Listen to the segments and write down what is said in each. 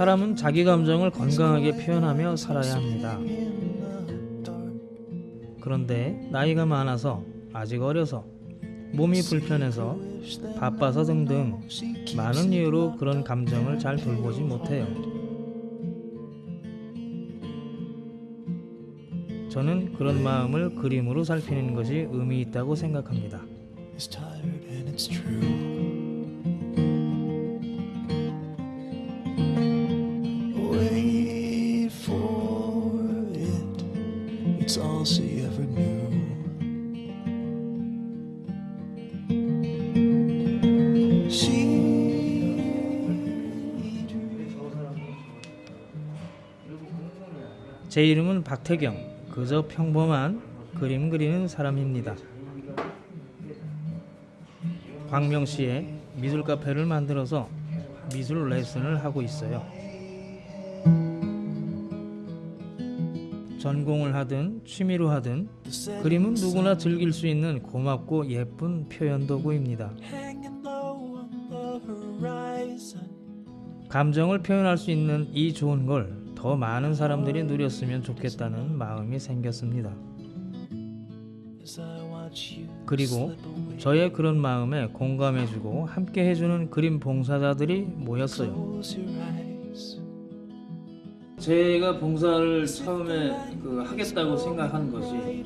사람은 자기 감정을 건강하게 표현하며 살아야 합니다. 그런데 나이가 많아서 아직 어려서 몸이 불편해서 바빠서 등등 많은 이유로 그런 감정을 잘 돌보지 못해요. 저는 그런 마음을 그림으로 살피는 것이 의미 있다고 생각합니다. 제 이름은 박태경. 그저 평범한 그림 그리는 사람입니다. 광명 시에 미술 카페를 만들어서 미술 레슨을 하고 있어요. 전공을 하든 취미로 하든 그림은 누구나 즐길 수 있는 고맙고 예쁜 표현 도구입니다. 감정을 표현할 수 있는 이 좋은 걸 더 많은 사람들이 누렸으면 좋겠다는 마음이 생겼습니다. 그리고. 저의 그런 마음에 공감해주고 함께 해주는 그림 봉사자들이 모였어요. 제가 봉사를 처음에 그 하겠다고 생각한 것이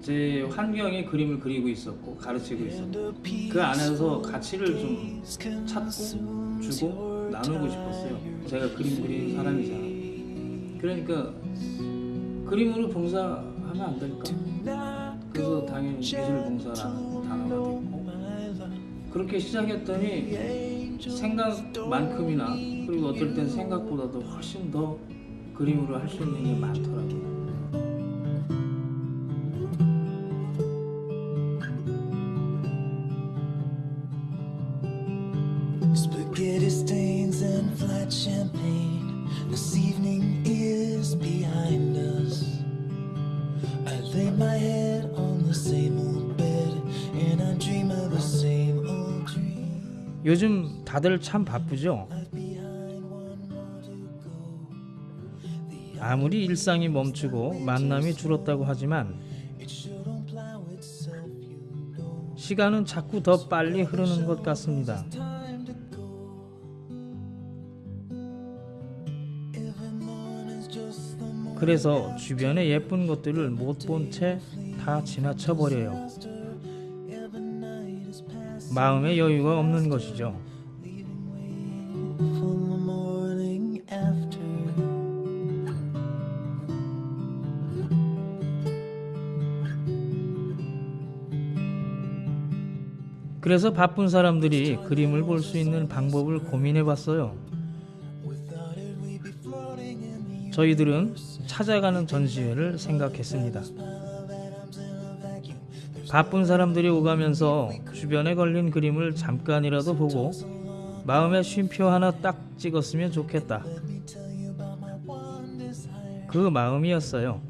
제 환경에 그림을 그리고 있었고 가르치고 있었고 그 안에서 가치를 좀 찾고 주고 나누고 싶었어요. 제가 그림 그리는 사람이잖아. 그러니까 그림으로 봉사하면 안 될까? 그래서 당연히 미술 봉사라는 단어가 됐고 그렇게 시작했더니 생각만큼이나 그리고 어떨 땐 생각보다도 훨씬 더 그림으로 할 수 있는 게 많더라고요. Spaghetti stains and flat champagne. This evening is behind us. I lay my head on the same old bed and I dream of the same old dream. 요즘 다들 참 바쁘죠? 아무리 일상이 멈추고 만남이 줄었다고 하지만. 시간은 자꾸 더 빨리 흐르는 것 같습니다. 그래서 주변의 예쁜 것들을 못 본 채 다 지나쳐 버려요. 마음의 여유가 없는 것이죠. 그래서 바쁜 사람들이 그림을 볼 수 있는 방법을 고민해 봤어요. 저희들은 찾아가는 전시회를 생각했습니다. 바쁜 사람들이 오가면서 주변에 걸린 그림을 잠깐이라도 보고 마음에 쉼표 하나 딱 찍었으면 좋겠다. 그 마음이었어요.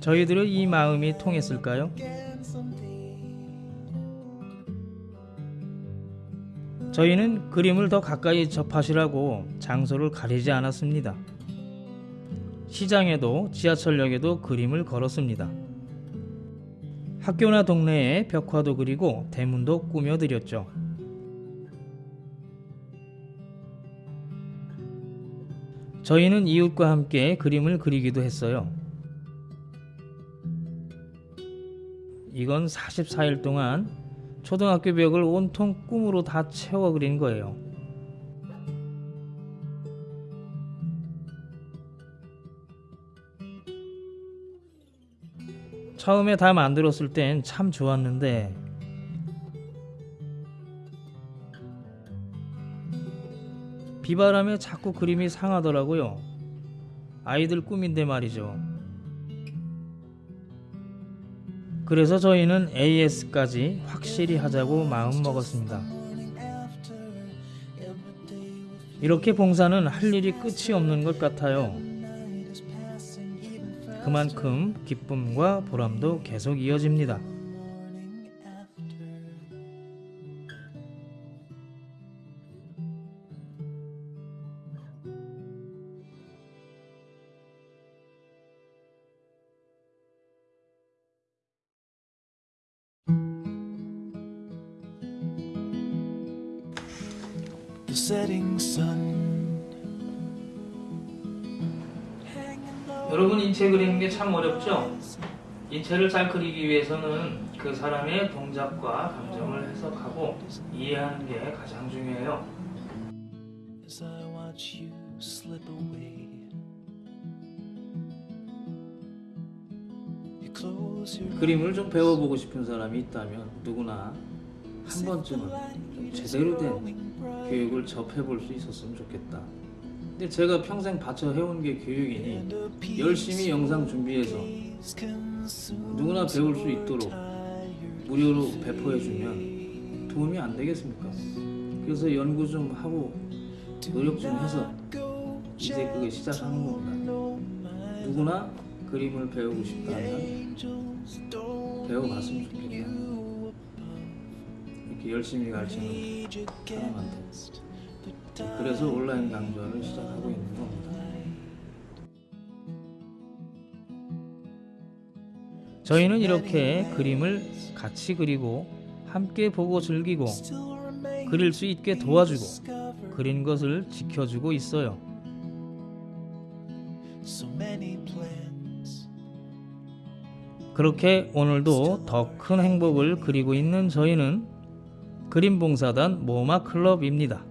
저희들의 이 마음이 통했을까요? 저희는 그림을 더 가까이 접하시라고 장소를 가리지 않았습니다. 시장에도 지하철역에도 그림을 걸었습니다. 학교나 동네에 벽화도 그리고 대문도 꾸며드렸죠. 저희는 이웃과 함께 그림을 그리기도 했어요. 이건 44일 동안 초등학교 벽을 온통 꿈으로 다 채워 그린 거예요. 처음에 다 만들었을 땐 참 좋았는데 비바람에 자꾸 그림이 상하더라고요. 아이들 꿈인데 말이죠. 그래서 저희는 AS까지 확실히 하자고 마음 먹었습니다. 이렇게 봉사는 할 일이 끝이 없는 것 같아요. 그만큼 기쁨과 보람도 계속 이어집니다. The setting sun. 여러분 인체 그리는 게 참 어렵죠? 인체를 잘 그리기 위해서는 그 사람의 동작과 감정을 해석하고 이해하는 게 가장 중요해요. As I watch you slip away, you close your 그림을 좀 배워보고 싶은 사람이 있다면 누구나 한 번쯤은 좀 제대로 된 교육을 접해볼 수 있었으면 좋겠다. 근데 제가 평생 바쳐 해온 게 교육이니 열심히 영상 준비해서 누구나 배울 수 있도록 무료로 배포해주면 도움이 안 되겠습니까? 그래서 연구 좀 하고 노력 좀 해서 이제 그게 시작하는 겁니다. 누구나 그림을 배우고 싶다면 배워봤으면 좋겠다. 이렇게 열심히 가르치는 사람한테. 그래서 온라인 강좌를 시작하고 있는 겁니다. 저희는 이렇게 그림을 같이 그리고 함께 보고 즐기고 그릴 수 있게 도와주고 그린 것을 지켜주고 있어요. 그렇게 오늘도 더 큰 행복을 그리고 있는 저희는 그림봉사단 모마 클럽입니다.